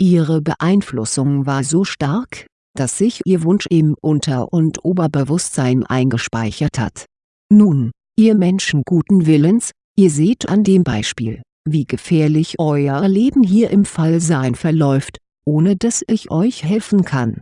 Ihre Beeinflussung war so stark, dass sich Ihr Wunsch im Unter- und Oberbewusstsein eingespeichert hat. Nun, ihr Menschen guten Willens, ihr seht an dem Beispiel, wie gefährlich euer Leben hier im Fallsein verläuft, ohne dass ich euch helfen kann.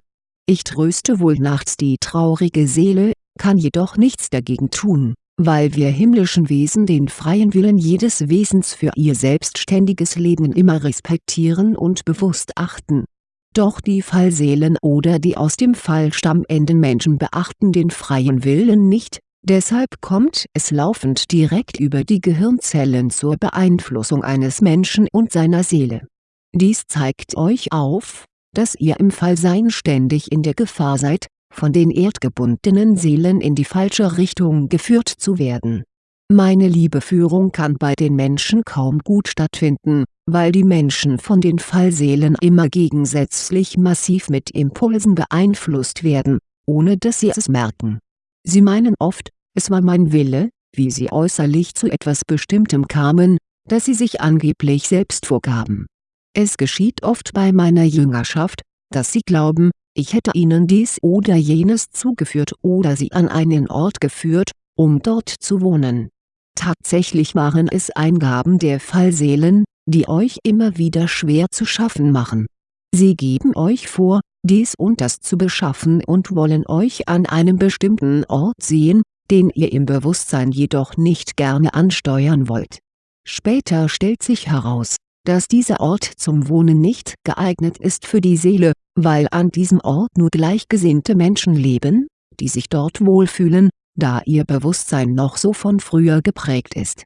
Ich tröste wohl nachts die traurige Seele, kann jedoch nichts dagegen tun, weil wir himmlischen Wesen den freien Willen jedes Wesens für ihr selbstständiges Leben immer respektieren und bewusst achten. Doch die Fallseelen oder die aus dem Fall stammenden Menschen beachten den freien Willen nicht, deshalb kommt es laufend direkt über die Gehirnzellen zur Beeinflussung eines Menschen und seiner Seele. Dies zeigt euch auf, dass ihr im Fallsein ständig in der Gefahr seid, von den erdgebundenen Seelen in die falsche Richtung geführt zu werden. Meine Liebeführung kann bei den Menschen kaum gut stattfinden, weil die Menschen von den Fallseelen immer gegensätzlich massiv mit Impulsen beeinflusst werden, ohne dass sie es merken. Sie meinen oft, es war mein Wille, wie sie äußerlich zu etwas Bestimmtem kamen, das sie sich angeblich selbst vorgaben. Es geschieht oft bei meiner Jüngerschaft, dass sie glauben, ich hätte ihnen dies oder jenes zugeführt oder sie an einen Ort geführt, um dort zu wohnen. Tatsächlich waren es Eingaben der Fallseelen, die euch immer wieder schwer zu schaffen machen. Sie geben euch vor, dies und das zu beschaffen und wollen euch an einem bestimmten Ort sehen, den ihr im Bewusstsein jedoch nicht gerne ansteuern wollt. Später stellt sich heraus, dass dieser Ort zum Wohnen nicht geeignet ist für die Seele, weil an diesem Ort nur gleichgesinnte Menschen leben, die sich dort wohlfühlen, da ihr Bewusstsein noch so von früher geprägt ist.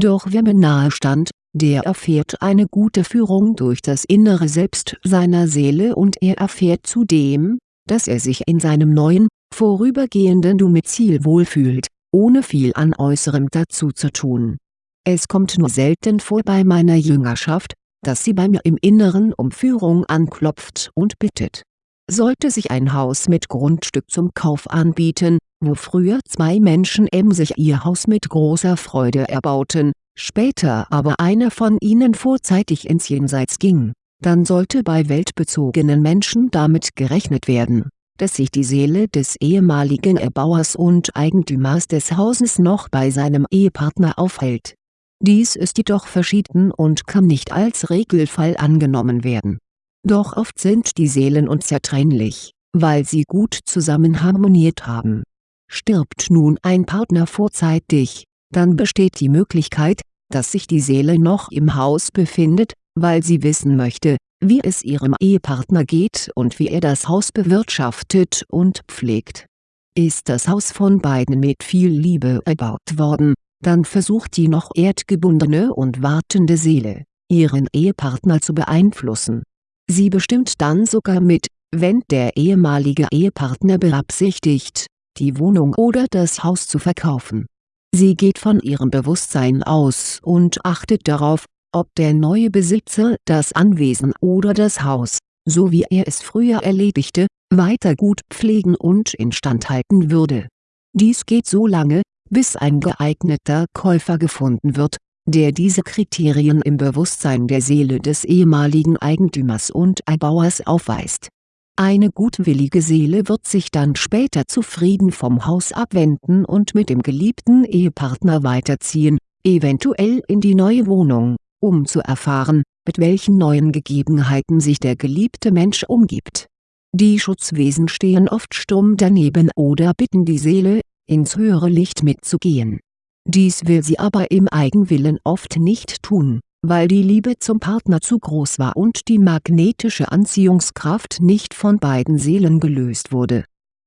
Doch wer mir nahe stand, der erfährt eine gute Führung durch das innere Selbst seiner Seele und er erfährt zudem, dass er sich in seinem neuen, vorübergehenden Du-Ziel wohlfühlt, ohne viel an Äußerem dazu zu tun. Es kommt nur selten vor bei meiner Jüngerschaft, dass sie bei mir im Inneren um Führung anklopft und bittet. Sollte sich ein Haus mit Grundstück zum Kauf anbieten, wo früher zwei Menschen emsig ihr Haus mit großer Freude erbauten, später aber einer von ihnen vorzeitig ins Jenseits ging, dann sollte bei weltbezogenen Menschen damit gerechnet werden, dass sich die Seele des ehemaligen Erbauers und Eigentümers des Hauses noch bei seinem Ehepartner aufhält dies ist jedoch verschieden und kann nicht als Regelfall angenommen werden. Doch oft sind die Seelen unzertrennlich, weil sie gut zusammen harmoniert haben. Stirbt nun ein Partner vorzeitig, dann besteht die Möglichkeit, dass sich die Seele noch im Haus befindet, weil sie wissen möchte, wie es ihrem Ehepartner geht und wie er das Haus bewirtschaftet und pflegt. Ist das Haus von beiden mit viel Liebe erbaut worden, dann versucht die noch erdgebundene und wartende Seele, ihren Ehepartner zu beeinflussen. Sie bestimmt dann sogar mit, wenn der ehemalige Ehepartner beabsichtigt, die Wohnung oder das Haus zu verkaufen. Sie geht von ihrem Bewusstsein aus und achtet darauf, ob der neue Besitzer das Anwesen oder das Haus, so wie er es früher erledigte, weiter gut pflegen und instand halten würde. Dies geht so lange, bis ein geeigneter Käufer gefunden wird, der diese Kriterien im Bewusstsein der Seele des ehemaligen Eigentümers und Erbauers aufweist. Eine gutwillige Seele wird sich dann später zufrieden vom Haus abwenden und mit dem geliebten Ehepartner weiterziehen, eventuell in die neue Wohnung, um zu erfahren, mit welchen neuen Gegebenheiten sich der geliebte Mensch umgibt. Die Schutzwesen stehen oft stumm daneben oder bitten die Seele, ins höhere Licht mitzugehen. Dies will sie aber im Eigenwillen oft nicht tun, weil die Liebe zum Partner zu groß war und die magnetische Anziehungskraft nicht von beiden Seelen gelöst wurde.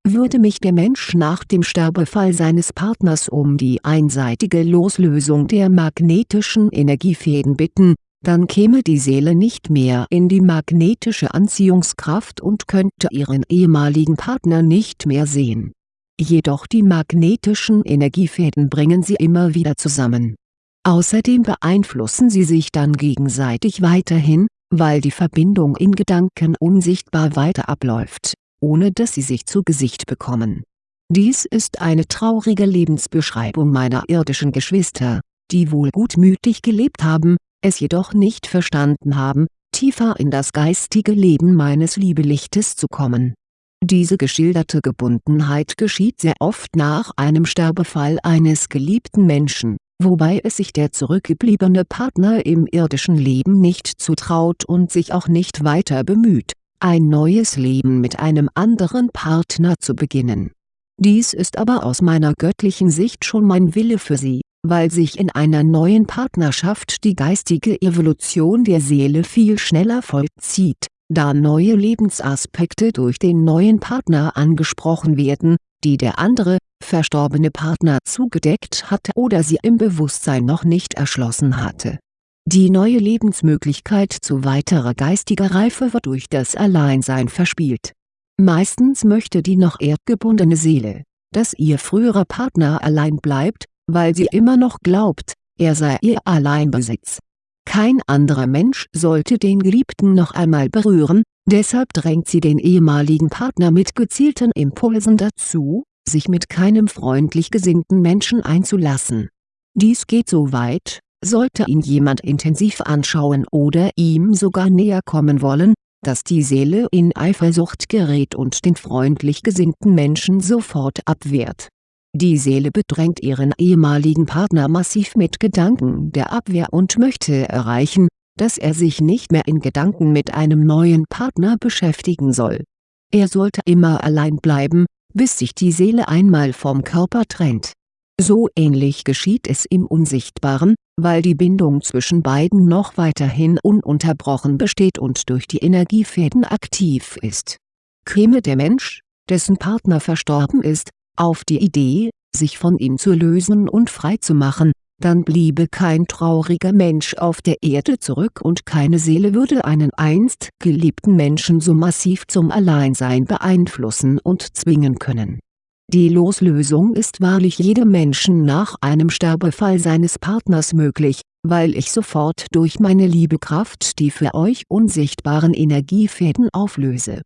Würde mich der Mensch nach dem Sterbefall seines Partners um die einseitige Loslösung der magnetischen Energiefäden bitten, dann käme die Seele nicht mehr in die magnetische Anziehungskraft und könnte ihren ehemaligen Partner nicht mehr sehen jedoch die magnetischen Energiefäden bringen sie immer wieder zusammen. Außerdem beeinflussen sie sich dann gegenseitig weiterhin, weil die Verbindung in Gedanken unsichtbar weiter abläuft, ohne dass sie sich zu Gesicht bekommen. Dies ist eine traurige Lebensbeschreibung meiner irdischen Geschwister, die wohl gutmütig gelebt haben, es jedoch nicht verstanden haben, tiefer in das geistige Leben meines Liebelichtes zu kommen. Diese geschilderte Gebundenheit geschieht sehr oft nach einem Sterbefall eines geliebten Menschen, wobei es sich der zurückgebliebene Partner im irdischen Leben nicht zutraut und sich auch nicht weiter bemüht, ein neues Leben mit einem anderen Partner zu beginnen. Dies ist aber aus meiner göttlichen Sicht schon mein Wille für sie, weil sich in einer neuen Partnerschaft die geistige Evolution der Seele viel schneller vollzieht, da neue Lebensaspekte durch den neuen Partner angesprochen werden, die der andere, verstorbene Partner zugedeckt hatte oder sie im Bewusstsein noch nicht erschlossen hatte. Die neue Lebensmöglichkeit zu weiterer geistiger Reife wird durch das Alleinsein verspielt. Meistens möchte die noch erdgebundene Seele, dass ihr früherer Partner allein bleibt, weil sie immer noch glaubt, er sei ihr Alleinbesitz. Kein anderer Mensch sollte den Geliebten noch einmal berühren, deshalb drängt sie den ehemaligen Partner mit gezielten Impulsen dazu, sich mit keinem freundlich gesinnten Menschen einzulassen. Dies geht so weit, sollte ihn jemand intensiv anschauen oder ihm sogar näher kommen wollen, dass die Seele in Eifersucht gerät und den freundlich gesinnten Menschen sofort abwehrt die Seele bedrängt ihren ehemaligen Partner massiv mit Gedanken der Abwehr und möchte erreichen, dass er sich nicht mehr in Gedanken mit einem neuen Partner beschäftigen soll. Er sollte immer allein bleiben, bis sich die Seele einmal vom Körper trennt. So ähnlich geschieht es im Unsichtbaren, weil die Bindung zwischen beiden noch weiterhin ununterbrochen besteht und durch die Energiefäden aktiv ist. Käme der Mensch, dessen Partner verstorben ist, auf die Idee, sich von ihm zu lösen und frei zu machen, dann bliebe kein trauriger Mensch auf der Erde zurück und keine Seele würde einen einst geliebten Menschen so massiv zum Alleinsein beeinflussen und zwingen können. Die Loslösung ist wahrlich jedem Menschen nach einem Sterbefall seines Partners möglich, weil ich sofort durch meine Liebekraft die für euch unsichtbaren Energiefäden auflöse.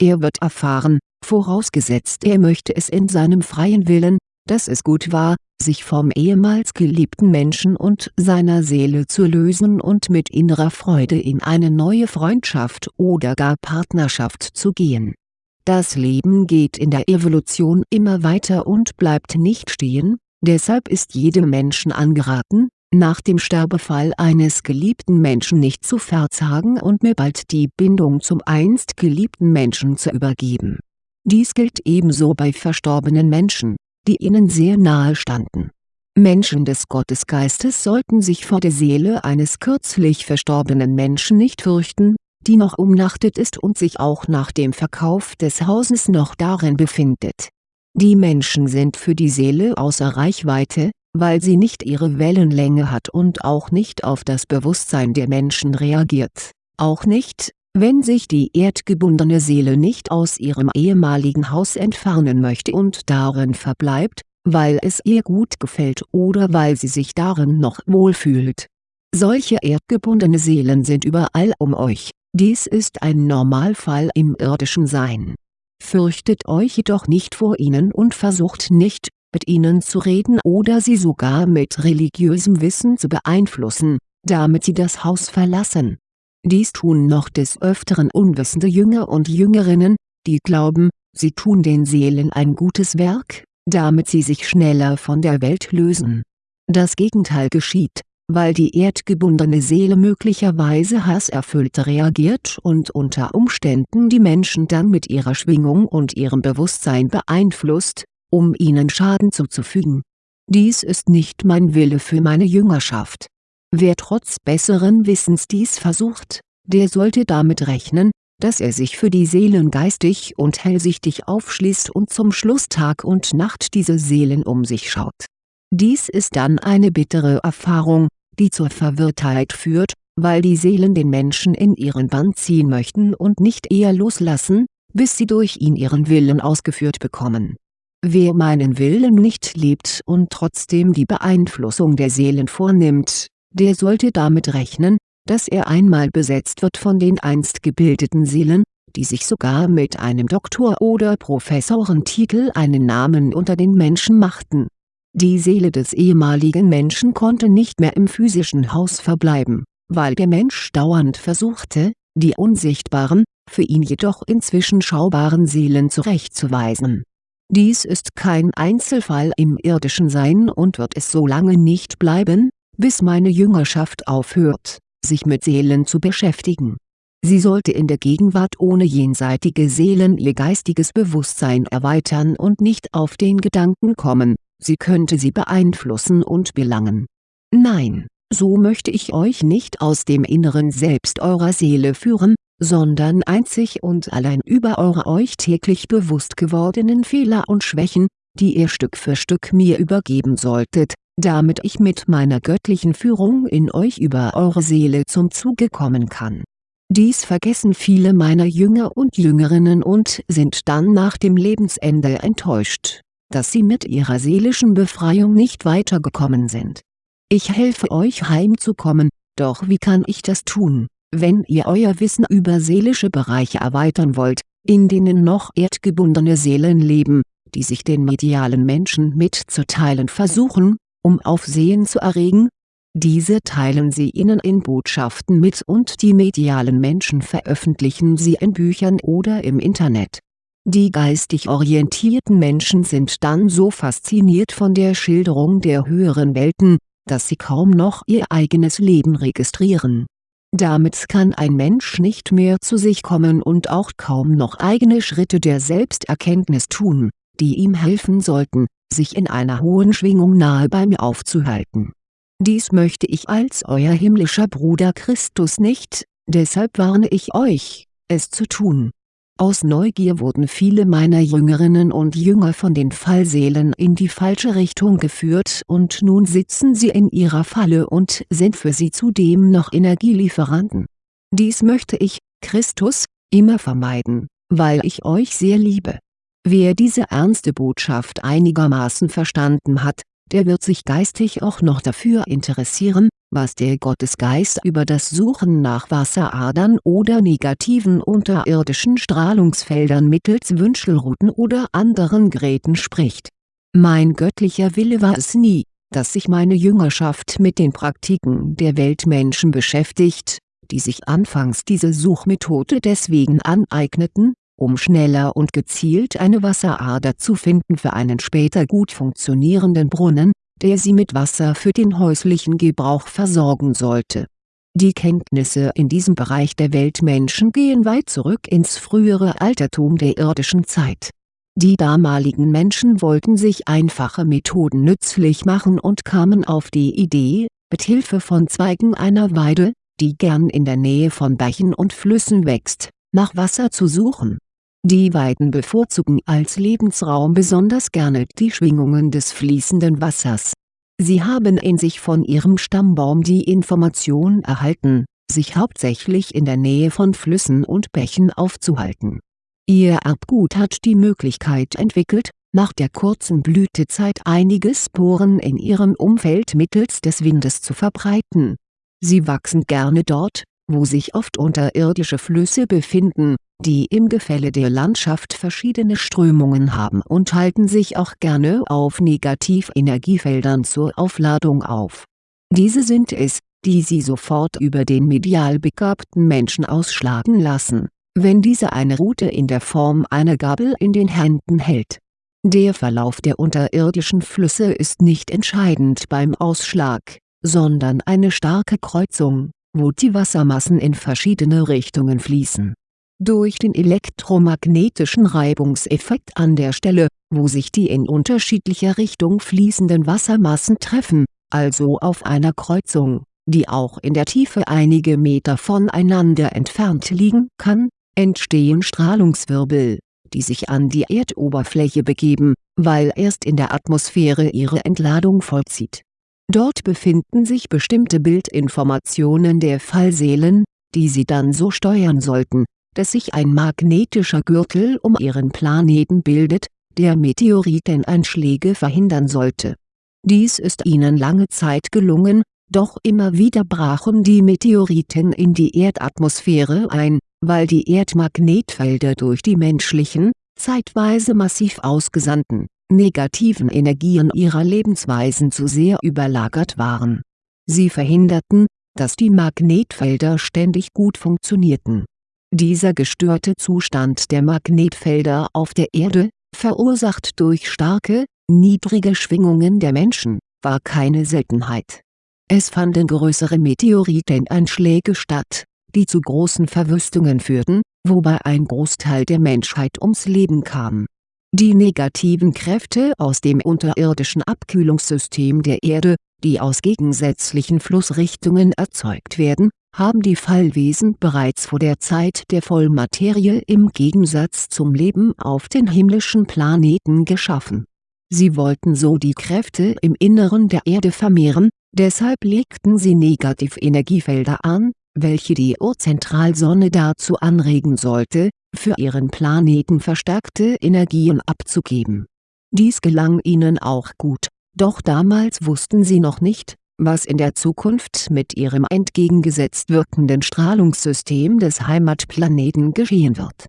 Er wird erfahren, vorausgesetzt er möchte es in seinem freien Willen, dass es gut war, sich vom ehemals geliebten Menschen und seiner Seele zu lösen und mit innerer Freude in eine neue Freundschaft oder gar Partnerschaft zu gehen. Das Leben geht in der Evolution immer weiter und bleibt nicht stehen, deshalb ist jedem Menschen angeraten, nach dem Sterbefall eines geliebten Menschen nicht zu verzagen und mir bald die Bindung zum einst geliebten Menschen zu übergeben dies gilt ebenso bei verstorbenen Menschen, die ihnen sehr nahe standen. Menschen des Gottesgeistes sollten sich vor der Seele eines kürzlich verstorbenen Menschen nicht fürchten, die noch umnachtet ist und sich auch nach dem Verkauf des Hauses noch darin befindet. Die Menschen sind für die Seele außer Reichweite, weil sie nicht ihre Wellenlänge hat und auch nicht auf das Bewusstsein der Menschen reagiert, auch nicht, wenn sich die erdgebundene Seele nicht aus ihrem ehemaligen Haus entfernen möchte und darin verbleibt, weil es ihr gut gefällt oder weil sie sich darin noch wohlfühlt. Solche erdgebundene Seelen sind überall um euch, dies ist ein Normalfall im irdischen Sein. Fürchtet euch jedoch nicht vor ihnen und versucht nicht, mit ihnen zu reden oder sie sogar mit religiösem Wissen zu beeinflussen, damit sie das Haus verlassen dies tun noch des Öfteren unwissende Jünger und Jüngerinnen, die glauben, sie tun den Seelen ein gutes Werk, damit sie sich schneller von der Welt lösen. Das Gegenteil geschieht, weil die erdgebundene Seele möglicherweise hasserfüllt reagiert und unter Umständen die Menschen dann mit ihrer Schwingung und ihrem Bewusstsein beeinflusst, um ihnen Schaden zuzufügen. Dies ist nicht mein Wille für meine Jüngerschaft Wer trotz besseren Wissens dies versucht, der sollte damit rechnen, dass er sich für die Seelen geistig und hellsichtig aufschließt und zum Schluss Tag und Nacht diese Seelen um sich schaut. Dies ist dann eine bittere Erfahrung, die zur Verwirrtheit führt, weil die Seelen den Menschen in ihren Bann ziehen möchten und nicht eher loslassen, bis sie durch ihn ihren Willen ausgeführt bekommen. Wer meinen Willen nicht lebt und trotzdem die Beeinflussung der Seelen vornimmt, der sollte damit rechnen, dass er einmal besetzt wird von den einst gebildeten Seelen, die sich sogar mit einem Doktor- oder Professorentitel einen Namen unter den Menschen machten. Die Seele des ehemaligen Menschen konnte nicht mehr im physischen Haus verbleiben, weil der Mensch dauernd versuchte, die unsichtbaren, für ihn jedoch inzwischen schaubaren Seelen zurechtzuweisen. Dies ist kein Einzelfall im irdischen Sein und wird es so lange nicht bleiben, bis meine Jüngerschaft aufhört, sich mit Seelen zu beschäftigen. Sie sollte in der Gegenwart ohne jenseitige Seelen ihr geistiges Bewusstsein erweitern und nicht auf den Gedanken kommen, sie könnte sie beeinflussen und belangen. Nein, so möchte ich euch nicht aus dem inneren Selbst eurer Seele führen, sondern einzig und allein über eure euch täglich bewusst gewordenen Fehler und Schwächen, die ihr Stück für Stück mir übergeben solltet, damit ich mit meiner göttlichen Führung in euch über eure Seele zum Zuge kommen kann. Dies vergessen viele meiner Jünger und Jüngerinnen und sind dann nach dem Lebensende enttäuscht, dass sie mit ihrer seelischen Befreiung nicht weitergekommen sind. Ich helfe euch heimzukommen, doch wie kann ich das tun, wenn ihr euer Wissen über seelische Bereiche erweitern wollt, in denen noch erdgebundene Seelen leben, die sich den medialen Menschen mitzuteilen versuchen, um Aufsehen zu erregen? Diese teilen sie ihnen in Botschaften mit und die medialen Menschen veröffentlichen sie in Büchern oder im Internet. Die geistig orientierten Menschen sind dann so fasziniert von der Schilderung der höheren Welten, dass sie kaum noch ihr eigenes Leben registrieren. Damit kann ein Mensch nicht mehr zu sich kommen und auch kaum noch eigene Schritte der Selbsterkenntnis tun, die ihm helfen sollten, sich in einer hohen Schwingung nahe bei mir aufzuhalten. Dies möchte ich als euer himmlischer Bruder Christus nicht, deshalb warne ich euch, es zu tun aus Neugier wurden viele meiner Jüngerinnen und Jünger von den Fallseelen in die falsche Richtung geführt und nun sitzen sie in ihrer Falle und sind für sie zudem noch Energielieferanten. Dies möchte ich, Christus, immer vermeiden, weil ich euch sehr liebe. Wer diese ernste Botschaft einigermaßen verstanden hat, der wird sich geistig auch noch dafür interessieren, was der Gottesgeist über das Suchen nach Wasseradern oder negativen unterirdischen Strahlungsfeldern mittels Wünschelruten oder anderen Geräten spricht. Mein göttlicher Wille war es nie, dass sich meine Jüngerschaft mit den Praktiken der Weltmenschen beschäftigt, die sich anfangs diese Suchmethode deswegen aneigneten, um schneller und gezielt eine Wasserader zu finden für einen später gut funktionierenden Brunnen, der sie mit Wasser für den häuslichen Gebrauch versorgen sollte. Die Kenntnisse in diesem Bereich der Weltmenschen gehen weit zurück ins frühere Altertum der irdischen Zeit. Die damaligen Menschen wollten sich einfache Methoden nützlich machen und kamen auf die Idee, mit Hilfe von Zweigen einer Weide, die gern in der Nähe von Bächen und Flüssen wächst, nach Wasser zu suchen die Weiden bevorzugen als Lebensraum besonders gerne die Schwingungen des fließenden Wassers. Sie haben in sich von ihrem Stammbaum die Information erhalten, sich hauptsächlich in der Nähe von Flüssen und Bächen aufzuhalten. Ihr Erbgut hat die Möglichkeit entwickelt, nach der kurzen Blütezeit einige Sporen in ihrem Umfeld mittels des Windes zu verbreiten. Sie wachsen gerne dort, wo sich oft unterirdische Flüsse befinden, die im Gefälle der Landschaft verschiedene Strömungen haben und halten sich auch gerne auf Negativenergiefeldern zur Aufladung auf. Diese sind es, die sie sofort über den medial begabten Menschen ausschlagen lassen, wenn dieser eine Route in der Form einer Gabel in den Händen hält. Der Verlauf der unterirdischen Flüsse ist nicht entscheidend beim Ausschlag, sondern eine starke Kreuzung, wo die Wassermassen in verschiedene Richtungen fließen durch den elektromagnetischen Reibungseffekt an der Stelle, wo sich die in unterschiedlicher Richtung fließenden Wassermassen treffen, also auf einer Kreuzung, die auch in der Tiefe einige Meter voneinander entfernt liegen kann, entstehen Strahlungswirbel, die sich an die Erdoberfläche begeben, weil erst in der Atmosphäre ihre Entladung vollzieht. Dort befinden sich bestimmte Bildinformationen der Fallseelen, die sie dann so steuern sollten, dass sich ein magnetischer Gürtel um ihren Planeten bildet, der Meteoriteneinschläge verhindern sollte. Dies ist ihnen lange Zeit gelungen, doch immer wieder brachen die Meteoriten in die Erdatmosphäre ein, weil die Erdmagnetfelder durch die menschlichen, zeitweise massiv ausgesandten, negativen Energien ihrer Lebensweisen zu sehr überlagert waren. Sie verhinderten, dass die Magnetfelder ständig gut funktionierten. Dieser gestörte Zustand der Magnetfelder auf der Erde, verursacht durch starke, niedrige Schwingungen der Menschen, war keine Seltenheit. Es fanden größere Meteoriteneinschläge statt, die zu großen Verwüstungen führten, wobei ein Großteil der Menschheit ums Leben kam. Die negativen Kräfte aus dem unterirdischen Abkühlungssystem der Erde, die aus gegensätzlichen Flussrichtungen erzeugt werden, haben die Fallwesen bereits vor der Zeit der Vollmaterie im Gegensatz zum Leben auf den himmlischen Planeten geschaffen. Sie wollten so die Kräfte im Inneren der Erde vermehren, deshalb legten sie Negativenergiefelder an, welche die Urzentralsonne dazu anregen sollte, für ihren Planeten verstärkte Energien abzugeben. Dies gelang ihnen auch gut, doch damals wussten sie noch nicht, was in der Zukunft mit ihrem entgegengesetzt wirkenden Strahlungssystem des Heimatplaneten geschehen wird.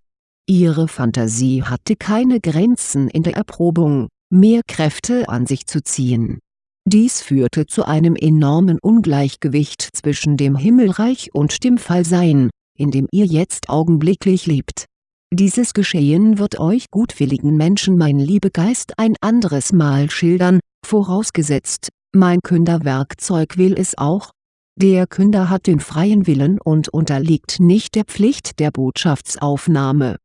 Ihre Fantasie hatte keine Grenzen in der Erprobung, mehr Kräfte an sich zu ziehen. Dies führte zu einem enormen Ungleichgewicht zwischen dem Himmelreich und dem Fallsein, in dem ihr jetzt augenblicklich lebt. Dieses Geschehen wird euch gutwilligen Menschen mein Liebegeist ein anderes Mal schildern, vorausgesetzt, mein Künderwerkzeug will es auch. Der Künder hat den freien Willen und unterliegt nicht der Pflicht der Botschaftsaufnahme.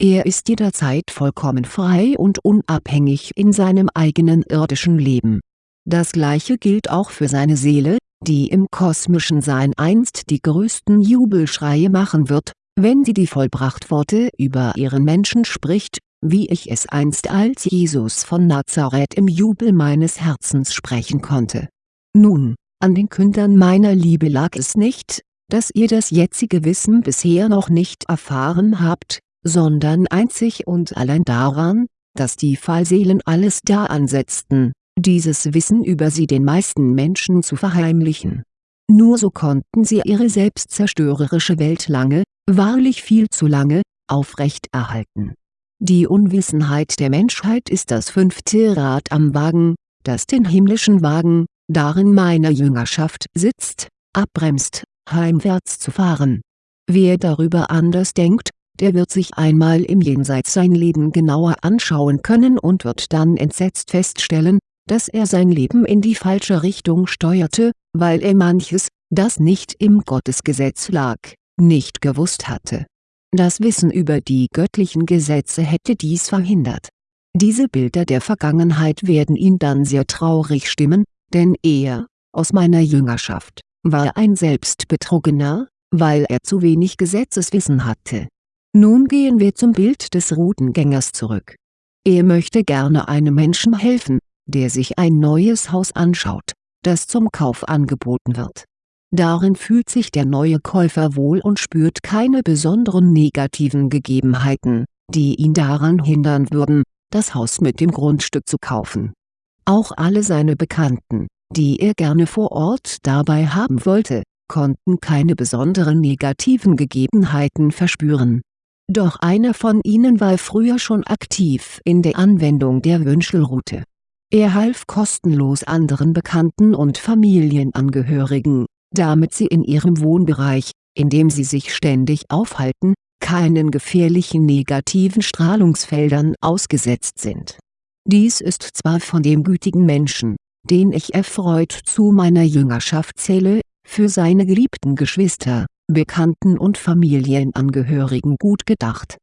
Er ist jederzeit vollkommen frei und unabhängig in seinem eigenen irdischen Leben. Das gleiche gilt auch für seine Seele, die im kosmischen Sein einst die größten Jubelschreie machen wird, wenn sie die Vollbrachtworte über ihren Menschen spricht wie ich es einst als Jesus von Nazareth im Jubel meines Herzens sprechen konnte. Nun, an den Kündern meiner Liebe lag es nicht, dass ihr das jetzige Wissen bisher noch nicht erfahren habt, sondern einzig und allein daran, dass die Fallseelen alles da ansetzten, dieses Wissen über sie den meisten Menschen zu verheimlichen. Nur so konnten sie ihre selbstzerstörerische Welt lange, wahrlich viel zu lange, aufrechterhalten die Unwissenheit der Menschheit ist das fünfte Rad am Wagen, das den himmlischen Wagen, darin meine Jüngerschaft sitzt, abbremst, heimwärts zu fahren. Wer darüber anders denkt, der wird sich einmal im Jenseits sein Leben genauer anschauen können und wird dann entsetzt feststellen, dass er sein Leben in die falsche Richtung steuerte, weil er manches, das nicht im Gottesgesetz lag, nicht gewusst hatte das Wissen über die göttlichen Gesetze hätte dies verhindert. Diese Bilder der Vergangenheit werden ihn dann sehr traurig stimmen, denn er, aus meiner Jüngerschaft, war ein Selbstbetrogener, weil er zu wenig Gesetzeswissen hatte. Nun gehen wir zum Bild des Routengängers zurück. Er möchte gerne einem Menschen helfen, der sich ein neues Haus anschaut, das zum Kauf angeboten wird Darin fühlt sich der neue Käufer wohl und spürt keine besonderen negativen Gegebenheiten, die ihn daran hindern würden, das Haus mit dem Grundstück zu kaufen. Auch alle seine Bekannten, die er gerne vor Ort dabei haben wollte, konnten keine besonderen negativen Gegebenheiten verspüren. Doch einer von ihnen war früher schon aktiv in der Anwendung der Wünschelrute. Er half kostenlos anderen Bekannten und Familienangehörigen, damit sie in ihrem Wohnbereich, in dem sie sich ständig aufhalten, keinen gefährlichen negativen Strahlungsfeldern ausgesetzt sind. Dies ist zwar von dem gütigen Menschen, den ich erfreut zu meiner Jüngerschaft zähle, für seine geliebten Geschwister, Bekannten und Familienangehörigen gut gedacht.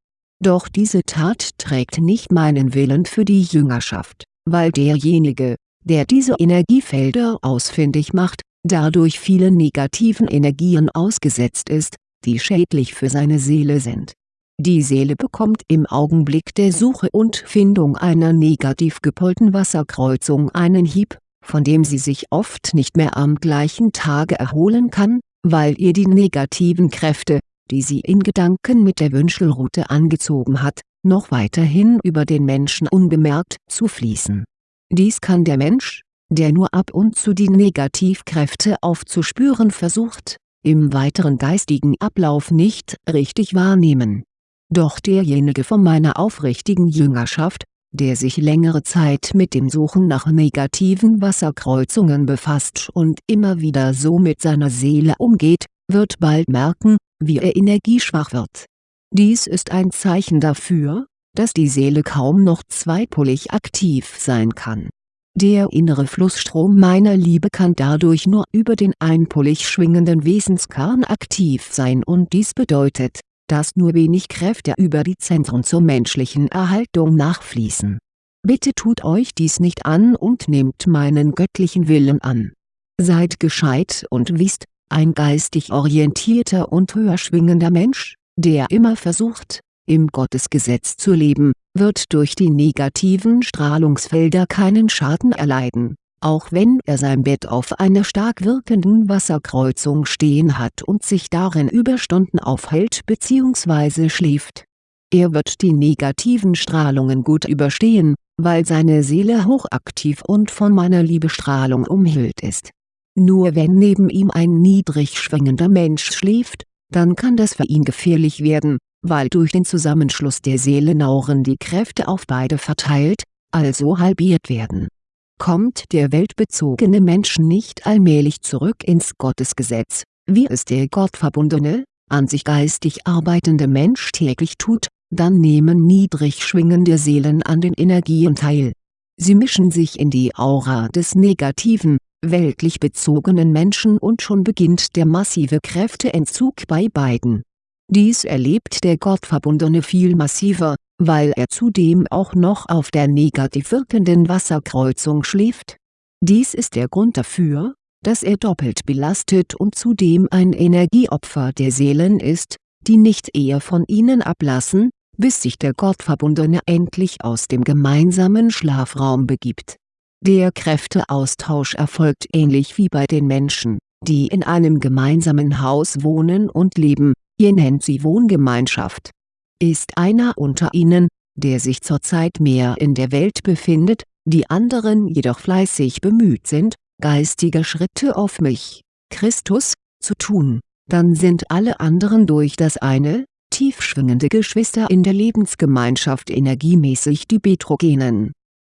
Doch diese Tat trägt nicht meinen Willen für die Jüngerschaft, weil derjenige, der diese Energiefelder ausfindig macht, dadurch vielen negativen Energien ausgesetzt ist, die schädlich für seine Seele sind. Die Seele bekommt im Augenblick der Suche und Findung einer negativ gepolten Wasserkreuzung einen Hieb, von dem sie sich oft nicht mehr am gleichen Tage erholen kann, weil ihr die negativen Kräfte, die sie in Gedanken mit der Wünschelrute angezogen hat, noch weiterhin über den Menschen unbemerkt zufließen. Dies kann der Mensch, der nur ab und zu die Negativkräfte aufzuspüren versucht, im weiteren geistigen Ablauf nicht richtig wahrnehmen. Doch derjenige von meiner aufrichtigen Jüngerschaft, der sich längere Zeit mit dem Suchen nach negativen Wasserkreuzungen befasst und immer wieder so mit seiner Seele umgeht, wird bald merken, wie er energieschwach wird. Dies ist ein Zeichen dafür, dass die Seele kaum noch zweipolig aktiv sein kann. Der innere Flussstrom meiner Liebe kann dadurch nur über den einpolig schwingenden Wesenskern aktiv sein und dies bedeutet, dass nur wenig Kräfte über die Zentren zur menschlichen Erhaltung nachfließen. Bitte tut euch dies nicht an und nehmt meinen göttlichen Willen an. Seid gescheit und wisst, ein geistig orientierter und höher schwingender Mensch, der immer versucht, im Gottesgesetz zu leben, wird durch die negativen Strahlungsfelder keinen Schaden erleiden, auch wenn er sein Bett auf einer stark wirkenden Wasserkreuzung stehen hat und sich darin über Stunden aufhält bzw. schläft. Er wird die negativen Strahlungen gut überstehen, weil seine Seele hochaktiv und von meiner Liebestrahlung umhüllt ist. Nur wenn neben ihm ein niedrig schwingender Mensch schläft, dann kann das für ihn gefährlich werden, weil durch den Zusammenschluss der Seelenauren die Kräfte auf beide verteilt, also halbiert werden. Kommt der weltbezogene Mensch nicht allmählich zurück ins Gottesgesetz, wie es der gottverbundene, an sich geistig arbeitende Mensch täglich tut, dann nehmen niedrig schwingende Seelen an den Energien teil. Sie mischen sich in die Aura des negativen, weltlich bezogenen Menschen und schon beginnt der massive Kräfteentzug bei beiden dies erlebt der Gottverbundene viel massiver, weil er zudem auch noch auf der negativ wirkenden Wasserkreuzung schläft. Dies ist der Grund dafür, dass er doppelt belastet und zudem ein Energieopfer der Seelen ist, die nicht eher von ihnen ablassen, bis sich der Gottverbundene endlich aus dem gemeinsamen Schlafraum begibt. Der Kräfteaustausch erfolgt ähnlich wie bei den Menschen, die in einem gemeinsamen Haus wohnen und leben, ihr nennt sie Wohngemeinschaft. Ist einer unter ihnen, der sich zurzeit mehr in der Welt befindet, die anderen jedoch fleißig bemüht sind, geistige Schritte auf mich, Christus, zu tun, dann sind alle anderen durch das eine, tiefschwingende Geschwister in der Lebensgemeinschaft energiemäßig die Betrogenen.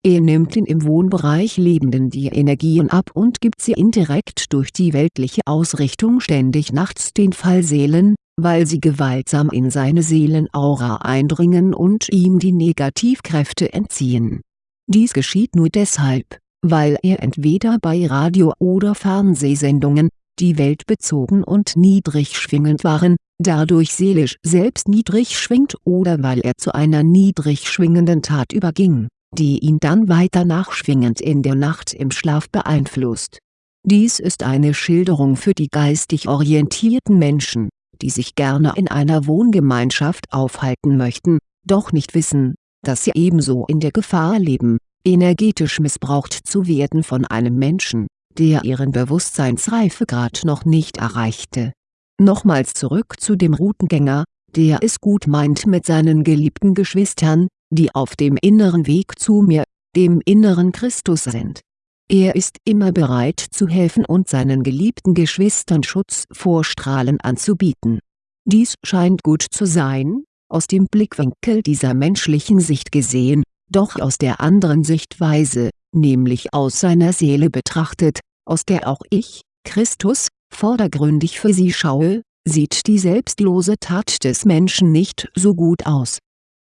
Er nimmt den im Wohnbereich Lebenden die Energien ab und gibt sie indirekt durch die weltliche Ausrichtung ständig nachts den Fallseelen, weil sie gewaltsam in seine Seelenaura eindringen und ihm die Negativkräfte entziehen. Dies geschieht nur deshalb, weil er entweder bei Radio- oder Fernsehsendungen, die weltbezogen und niedrig schwingend waren, dadurch seelisch selbst niedrig schwingt oder weil er zu einer niedrig schwingenden Tat überging, die ihn dann weiter nachschwingend in der Nacht im Schlaf beeinflusst. Dies ist eine Schilderung für die geistig orientierten Menschen die sich gerne in einer Wohngemeinschaft aufhalten möchten, doch nicht wissen, dass sie ebenso in der Gefahr leben, energetisch missbraucht zu werden von einem Menschen, der ihren Bewusstseinsreifegrad noch nicht erreichte. Nochmals zurück zu dem Routengänger, der es gut meint mit seinen geliebten Geschwistern, die auf dem inneren Weg zu mir, dem inneren Christus sind er ist immer bereit zu helfen und seinen geliebten Geschwistern Schutz vor Strahlen anzubieten. Dies scheint gut zu sein, aus dem Blickwinkel dieser menschlichen Sicht gesehen, doch aus der anderen Sichtweise, nämlich aus seiner Seele betrachtet, aus der auch ich, Christus, vordergründig für sie schaue, sieht die selbstlose Tat des Menschen nicht so gut aus.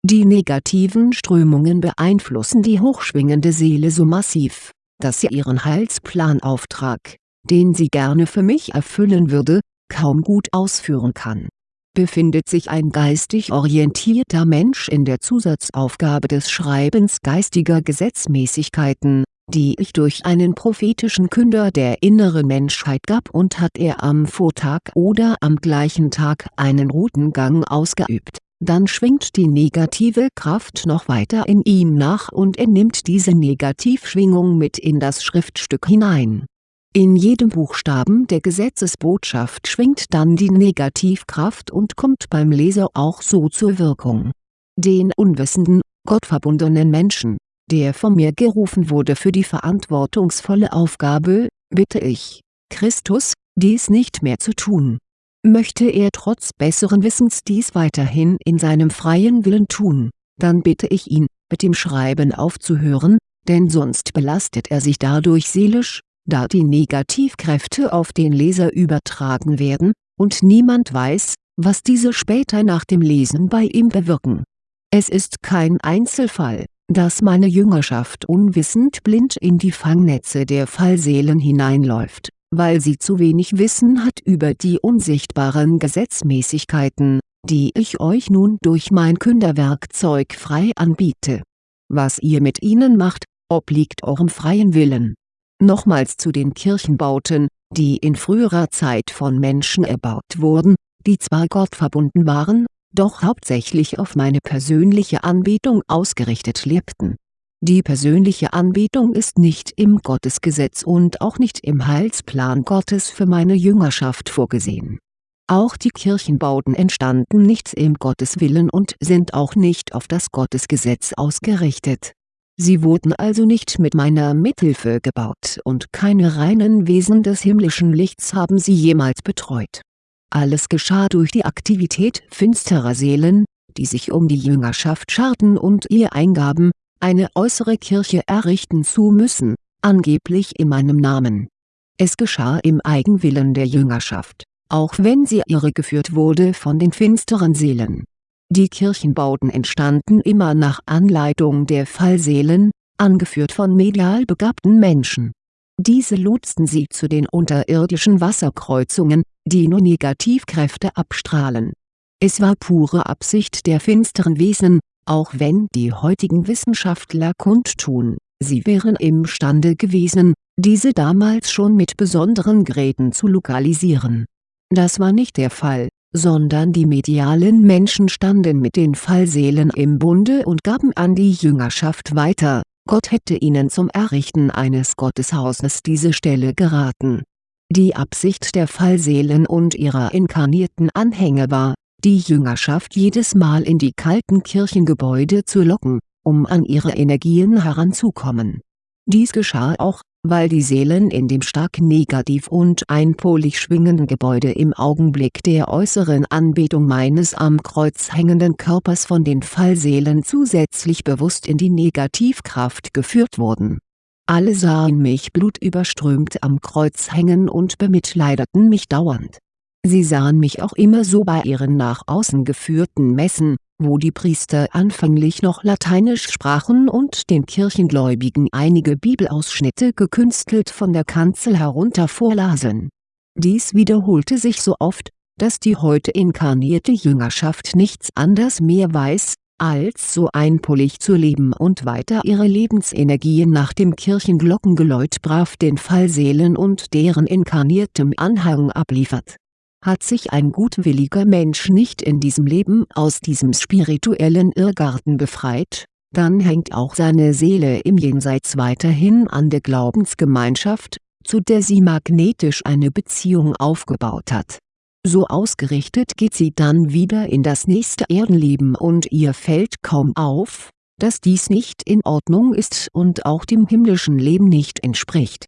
Die negativen Strömungen beeinflussen die hochschwingende Seele so massiv, dass sie ihren Heilsplanauftrag, den sie gerne für mich erfüllen würde, kaum gut ausführen kann. Befindet sich ein geistig orientierter Mensch in der Zusatzaufgabe des Schreibens geistiger Gesetzmäßigkeiten, die ich durch einen prophetischen Künder der inneren Menschheit gab und hat er am Vortag oder am gleichen Tag einen Routengang ausgeübt dann schwingt die negative Kraft noch weiter in ihm nach und er nimmt diese Negativschwingung mit in das Schriftstück hinein. In jedem Buchstaben der Gesetzesbotschaft schwingt dann die Negativkraft und kommt beim Leser auch so zur Wirkung. Den unwissenden, gottverbundenen Menschen, der von mir gerufen wurde für die verantwortungsvolle Aufgabe, bitte ich, Christus, dies nicht mehr zu tun Möchte er trotz besseren Wissens dies weiterhin in seinem freien Willen tun, dann bitte ich ihn, mit dem Schreiben aufzuhören, denn sonst belastet er sich dadurch seelisch, da die Negativkräfte auf den Leser übertragen werden, und niemand weiß, was diese später nach dem Lesen bei ihm bewirken. Es ist kein Einzelfall, dass meine Jüngerschaft unwissend blind in die Fangnetze der Fallseelen hineinläuft, weil sie zu wenig Wissen hat über die unsichtbaren Gesetzmäßigkeiten, die ich euch nun durch mein Künderwerkzeug frei anbiete. Was ihr mit ihnen macht, obliegt eurem freien Willen. Nochmals zu den Kirchenbauten, die in früherer Zeit von Menschen erbaut wurden, die zwar gottverbunden waren, doch hauptsächlich auf meine persönliche Anbetung ausgerichtet lebten. Die persönliche Anbetung ist nicht im Gottesgesetz und auch nicht im Heilsplan Gottes für meine Jüngerschaft vorgesehen. Auch die Kirchenbauten entstanden nicht im Gotteswillen und sind auch nicht auf das Gottesgesetz ausgerichtet. Sie wurden also nicht mit meiner Mithilfe gebaut und keine reinen Wesen des himmlischen Lichts haben sie jemals betreut alles geschah durch die Aktivität finsterer Seelen, die sich um die Jüngerschaft scharten und ihr eingaben, eine äußere Kirche errichten zu müssen, angeblich in meinem Namen. Es geschah im Eigenwillen der Jüngerschaft, auch wenn sie irregeführt wurde von den finsteren Seelen. Die Kirchenbauten entstanden immer nach Anleitung der Fallseelen, angeführt von medial begabten Menschen diese lotsten sie zu den unterirdischen Wasserkreuzungen, die nur Negativkräfte abstrahlen. Es war pure Absicht der finsteren Wesen, auch wenn die heutigen Wissenschaftler kundtun, sie wären imstande gewesen, diese damals schon mit besonderen Geräten zu lokalisieren. Das war nicht der Fall, sondern die medialen Menschen standen mit den Fallseelen im Bunde und gaben an die Jüngerschaft weiter Gott hätte ihnen zum Errichten eines Gotteshauses diese Stelle geraten. Die Absicht der Fallseelen und ihrer inkarnierten Anhänger war, die Jüngerschaft jedes Mal in die kalten Kirchengebäude zu locken, um an ihre Energien heranzukommen. Dies geschah auch, weil die Seelen in dem stark negativ und einpolig schwingenden Gebäude im Augenblick der äußeren Anbetung meines am Kreuz hängenden Körpers von den Fallseelen zusätzlich bewusst in die Negativkraft geführt wurden. Alle sahen mich blutüberströmt am Kreuz hängen und bemitleideten mich dauernd. Sie sahen mich auch immer so bei ihren nach außen geführten Messen, wo die Priester anfänglich noch Lateinisch sprachen und den Kirchengläubigen einige Bibelausschnitte gekünstelt von der Kanzel herunter vorlasen. Dies wiederholte sich so oft, dass die heute inkarnierte Jüngerschaft nichts anders mehr weiß, als so einpolig zu leben und weiter ihre Lebensenergien nach dem Kirchenglockengeläut brav den Fallseelen und deren inkarniertem Anhang abliefert hat sich ein gutwilliger Mensch nicht in diesem Leben aus diesem spirituellen Irrgarten befreit, dann hängt auch seine Seele im Jenseits weiterhin an der Glaubensgemeinschaft, zu der sie magnetisch eine Beziehung aufgebaut hat. So ausgerichtet geht sie dann wieder in das nächste Erdenleben und ihr fällt kaum auf, dass dies nicht in Ordnung ist und auch dem himmlischen Leben nicht entspricht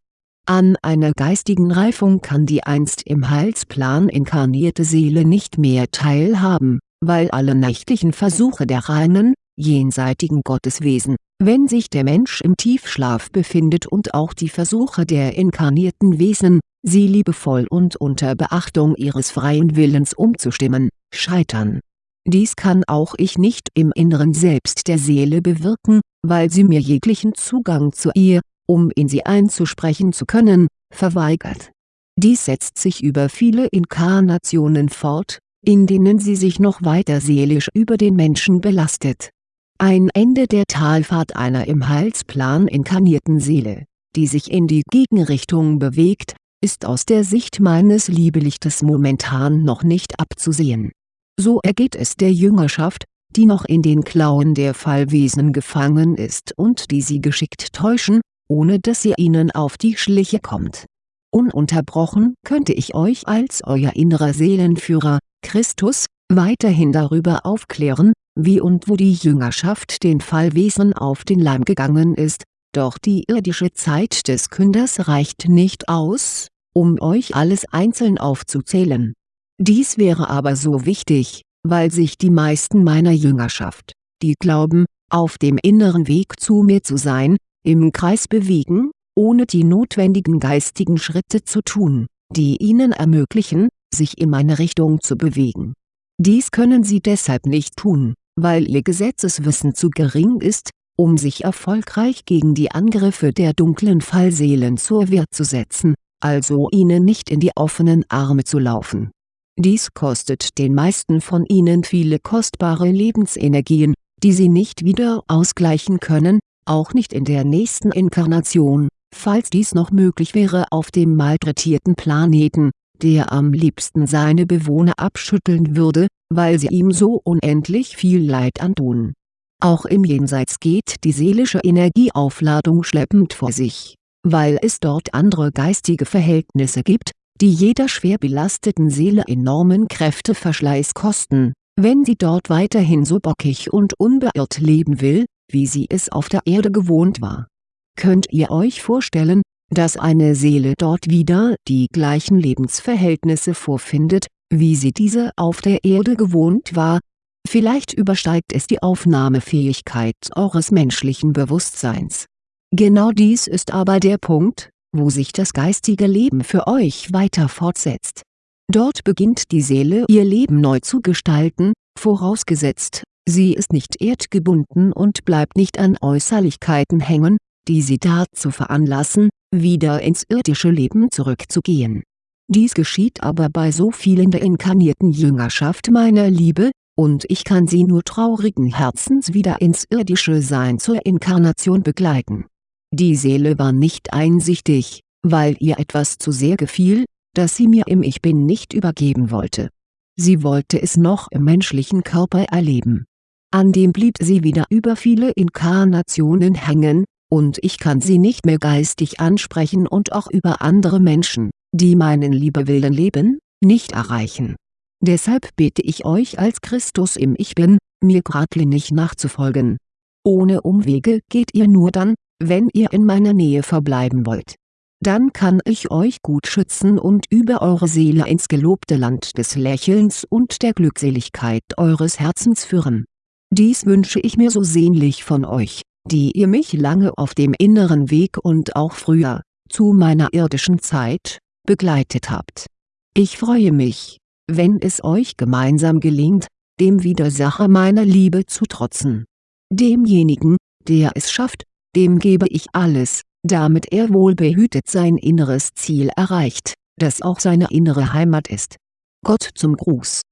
an einer geistigen Reifung kann die einst im Heilsplan inkarnierte Seele nicht mehr teilhaben, weil alle nächtlichen Versuche der reinen, jenseitigen Gotteswesen, wenn sich der Mensch im Tiefschlaf befindet und auch die Versuche der inkarnierten Wesen, sie liebevoll und unter Beachtung ihres freien Willens umzustimmen, scheitern. Dies kann auch ich nicht im Inneren Selbst der Seele bewirken, weil sie mir jeglichen Zugang zu ihr, um in sie einzusprechen zu können, verweigert. Dies setzt sich über viele Inkarnationen fort, in denen sie sich noch weiter seelisch über den Menschen belastet. Ein Ende der Talfahrt einer im Heilsplan inkarnierten Seele, die sich in die Gegenrichtung bewegt, ist aus der Sicht meines Liebelichtes momentan noch nicht abzusehen. So ergeht es der Jüngerschaft, die noch in den Klauen der Fallwesen gefangen ist und die sie geschickt täuschen, ohne dass ihr ihnen auf die Schliche kommt. Ununterbrochen könnte ich euch als euer innerer Seelenführer, Christus, weiterhin darüber aufklären, wie und wo die Jüngerschaft den Fallwesen auf den Leim gegangen ist, doch die irdische Zeit des Künders reicht nicht aus, um euch alles einzeln aufzuzählen. Dies wäre aber so wichtig, weil sich die meisten meiner Jüngerschaft, die glauben, auf dem inneren Weg zu mir zu sein, im Kreis bewegen, ohne die notwendigen geistigen Schritte zu tun, die ihnen ermöglichen, sich in meine Richtung zu bewegen. Dies können sie deshalb nicht tun, weil ihr Gesetzeswissen zu gering ist, um sich erfolgreich gegen die Angriffe der dunklen Fallseelen zur Wehr zu setzen, also ihnen nicht in die offenen Arme zu laufen. Dies kostet den meisten von ihnen viele kostbare Lebensenergien, die sie nicht wieder ausgleichen können, auch nicht in der nächsten Inkarnation, falls dies noch möglich wäre auf dem malträtierten Planeten, der am liebsten seine Bewohner abschütteln würde, weil sie ihm so unendlich viel Leid antun. Auch im Jenseits geht die seelische Energieaufladung schleppend vor sich, weil es dort andere geistige Verhältnisse gibt, die jeder schwer belasteten Seele enormen Kräfteverschleiß kosten, wenn sie dort weiterhin so bockig und unbeirrt leben will, wie sie es auf der Erde gewohnt war. Könnt ihr euch vorstellen, dass eine Seele dort wieder die gleichen Lebensverhältnisse vorfindet, wie sie diese auf der Erde gewohnt war? Vielleicht übersteigt es die Aufnahmefähigkeit eures menschlichen Bewusstseins. Genau dies ist aber der Punkt, wo sich das geistige Leben für euch weiter fortsetzt. Dort beginnt die Seele ihr Leben neu zu gestalten, vorausgesetzt, sie ist nicht erdgebunden und bleibt nicht an Äußerlichkeiten hängen, die sie dazu veranlassen, wieder ins irdische Leben zurückzugehen. Dies geschieht aber bei so vielen der inkarnierten Jüngerschaft meiner Liebe, und ich kann sie nur traurigen Herzens wieder ins irdische Sein zur Inkarnation begleiten. Die Seele war nicht einsichtig, weil ihr etwas zu sehr gefiel, das sie mir im Ich Bin nicht übergeben wollte. Sie wollte es noch im menschlichen Körper erleben. An dem blieb sie wieder über viele Inkarnationen hängen, und ich kann sie nicht mehr geistig ansprechen und auch über andere Menschen, die meinen Liebewillen leben, nicht erreichen. Deshalb bitte ich euch als Christus im Ich Bin, mir geradlinig nachzufolgen. Ohne Umwege geht ihr nur dann, wenn ihr in meiner Nähe verbleiben wollt. Dann kann ich euch gut schützen und über eure Seele ins gelobte Land des Lächelns und der Glückseligkeit eures Herzens führen. Dies wünsche ich mir so sehnlich von euch die ihr mich lange auf dem inneren Weg und auch früher, zu meiner irdischen Zeit, begleitet habt. Ich freue mich, wenn es euch gemeinsam gelingt, dem Widersacher meiner Liebe zu trotzen. Demjenigen, der es schafft, dem gebe ich alles, damit er wohlbehütet sein inneres Ziel erreicht, das auch seine innere Heimat ist. Gott zum Gruß